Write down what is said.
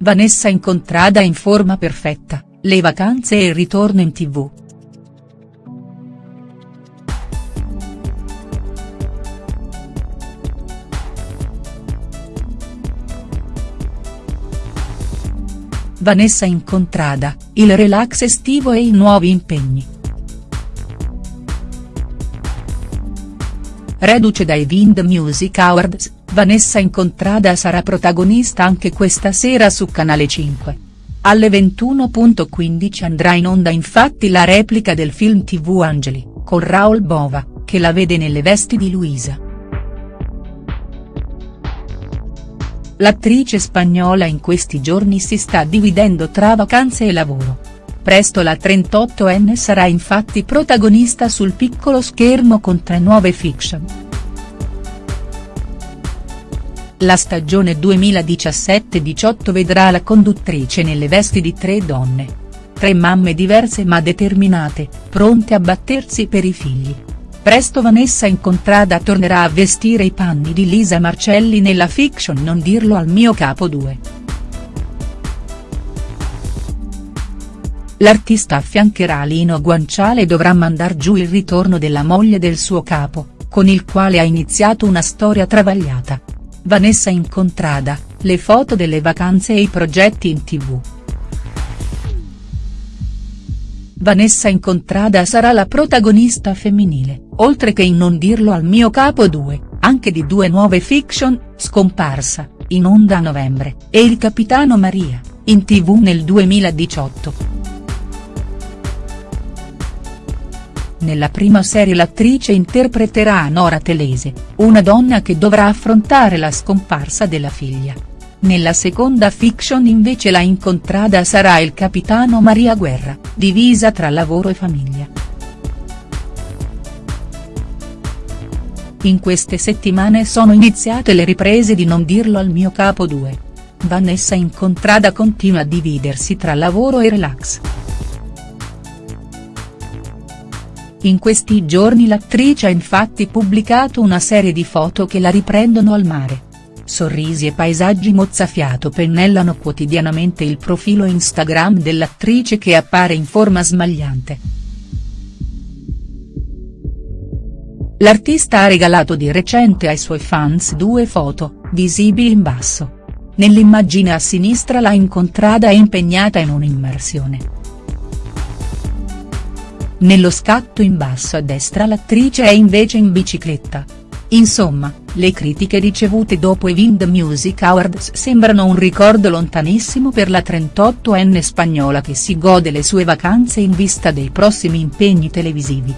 Vanessa incontrada in forma perfetta, le vacanze e il ritorno in tv. Vanessa incontrada, il relax estivo e i nuovi impegni. Reduce dai Wind Music Awards, Vanessa Incontrada sarà protagonista anche questa sera su Canale 5. Alle 21.15 andrà in onda infatti la replica del film tv Angeli, con Raul Bova, che la vede nelle vesti di Luisa. L'attrice spagnola in questi giorni si sta dividendo tra vacanze e lavoro. Presto la 38enne sarà infatti protagonista sul piccolo schermo con tre nuove fiction. La stagione 2017-18 vedrà la conduttrice nelle vesti di tre donne. Tre mamme diverse ma determinate, pronte a battersi per i figli. Presto Vanessa Incontrada tornerà a vestire i panni di Lisa Marcelli nella fiction Non dirlo al mio capo 2. L'artista affiancherà Lino Guanciale e dovrà mandar giù il ritorno della moglie del suo capo, con il quale ha iniziato una storia travagliata. Vanessa Incontrada, le foto delle vacanze e i progetti in tv. Vanessa Incontrada sarà la protagonista femminile, oltre che in Non dirlo al mio capo 2, anche di due nuove fiction, Scomparsa, in onda a novembre, e Il Capitano Maria, in tv nel 2018. Nella prima serie l'attrice interpreterà Nora Telese, una donna che dovrà affrontare la scomparsa della figlia. Nella seconda fiction invece la incontrada sarà il capitano Maria Guerra, divisa tra lavoro e famiglia. In queste settimane sono iniziate le riprese di Non dirlo al mio capo 2. Vanessa Incontrada continua a dividersi tra lavoro e relax. In questi giorni l'attrice ha infatti pubblicato una serie di foto che la riprendono al mare. Sorrisi e paesaggi mozzafiato pennellano quotidianamente il profilo Instagram dell'attrice che appare in forma smagliante. L'artista ha regalato di recente ai suoi fans due foto, visibili in basso. Nell'immagine a sinistra la incontrada è impegnata in un'immersione. Nello scatto in basso a destra l'attrice è invece in bicicletta. Insomma, le critiche ricevute dopo i Wind Music Awards sembrano un ricordo lontanissimo per la 38enne spagnola che si gode le sue vacanze in vista dei prossimi impegni televisivi.